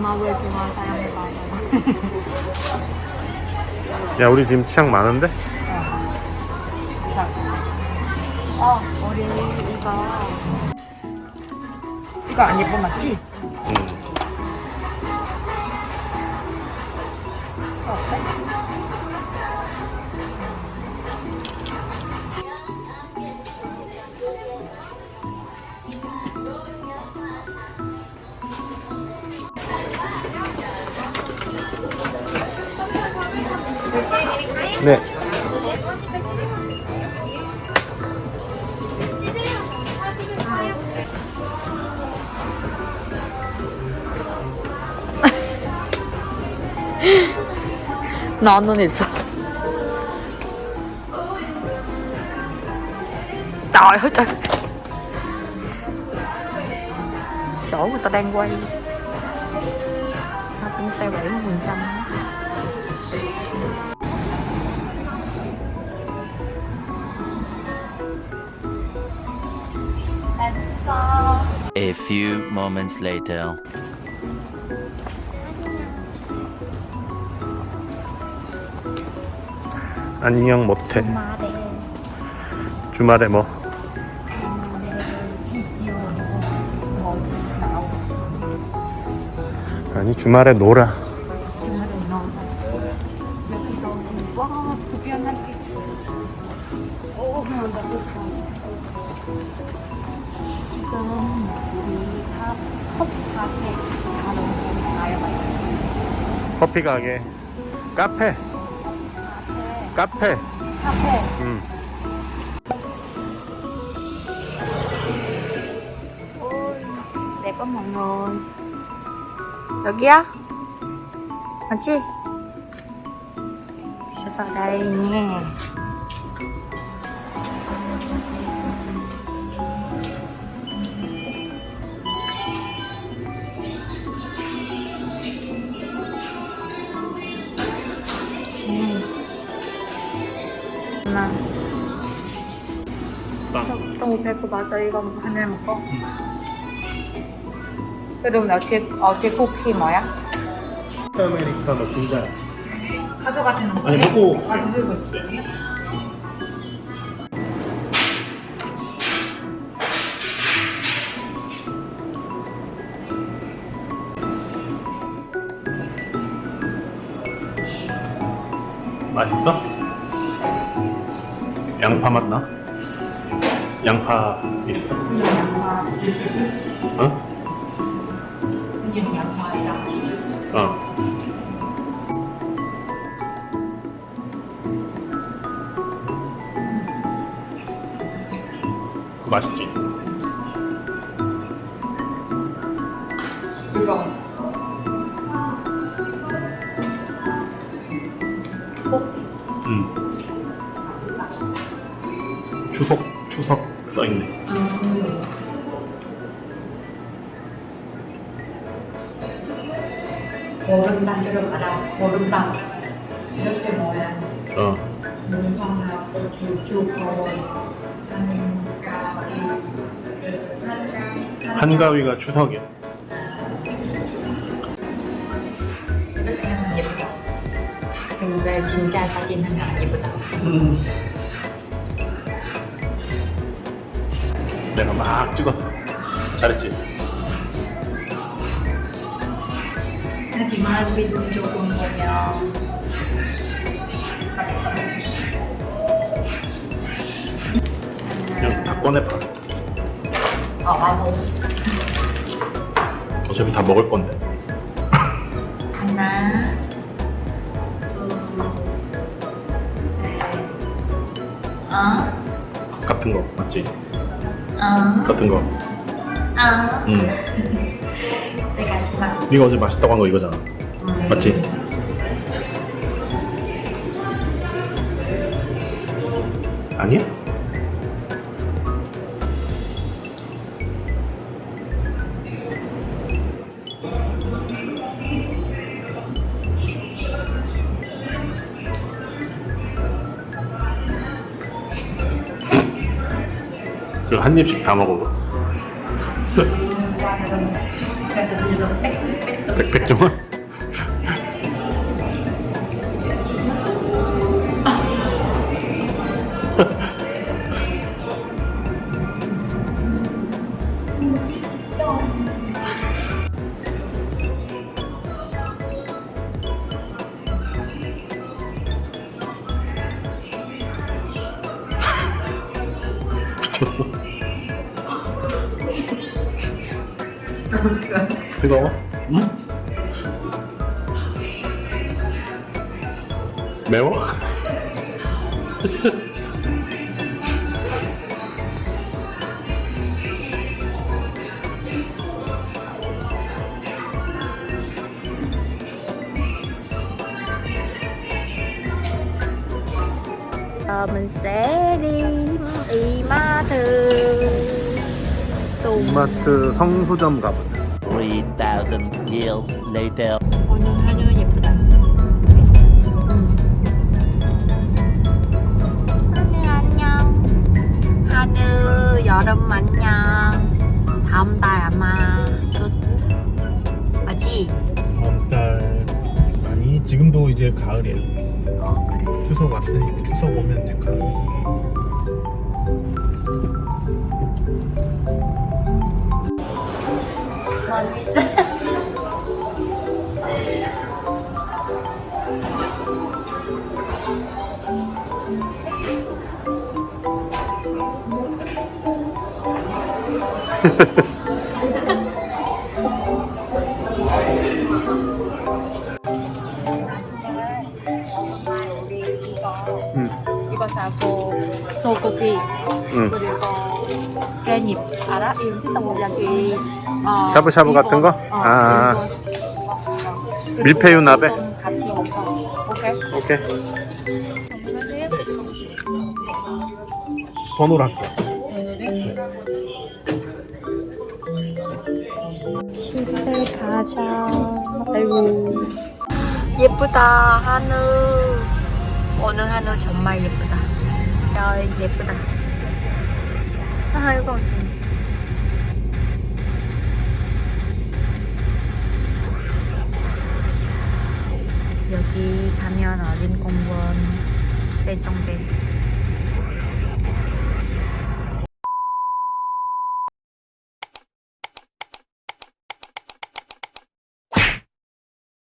좋아하는 사람들 많아요. 야 우리 지금 취향 많은데? 어, 우리 이거 이거 안 예뻐 맞지? 네. 나는 있어. Trời ơi trời Chỗ người ta đang quay Nó cũng xe 70 phần trăm A few moments later. 안녕 못해. 마대 주말에 뭐? 아니 주말에 놀아. 주말에 너 여기서 와 두변하게 오 그런다 커피 가게. 카페. 카페. 카페 음. mọi người 여기야? 맞지? nha 나 너무 배고파서 이거 하나 먹고 그럼 어제 어제 쿠키 뭐야? 아메리카노 두 잔. 가져가시는 거예요? 아니 먹고 아 드시고 있어요? 맛있어? 양파 맛 나? 양파 있어? 그냥 양파 어? 그냥 양파랑 치즈 어. 맛있지? 이거 응. 맛있다 추석 추석 써있네. 음. 보름단주를 받아 보름단 이렇게 뭐야 어. 문성하고 줄주고 한가위 한가위가 추석이야. 이렇게 하면 예뻐 근데 진짜 사진은 안 예쁘다 내가 막 찍었어. 잘했지? 하지만 비중 조금 보면 그냥 다 꺼내봐. 어, 아무 어차피 다 먹을 건데. 하나 둘셋 어? 같은 거 맞지? 어? 같은 거. 어? 응. 내가 정말 네가 어제 맛있다고 한 거 이거잖아. 음. 맞지? 아니야? 그 한 입씩 다 먹어. 백백종원? 미쳤어. 뜨거워? 응? 매워? Mình sẽ đi 이마트 또 이마트 성수점 가보자. 3,000 years later. 오늘 하루 예쁘다. 응. 하늘 안녕. 하늘 여름 안녕. 다음 달 아마 또 맞지? 다음 달 아니 지금도 이제 가을이야. 어 그래. 추석 왔으니까 추석 오면 이제 가을. 응. 이거 사고 소고기 응. 그리고 깻잎 알아? 이 음식 동물약이 어, 샤브샤브 이거, 같은 거? 어, 아. 밀푀유 나베? 좀 같이 먹어 오케이? 오케이. 번호로 할게. 가자 아이고 예쁘다 하늘 오늘 하늘 정말 예쁘다 야 예쁘다 아이고 여기 가면 어린 공원 세종대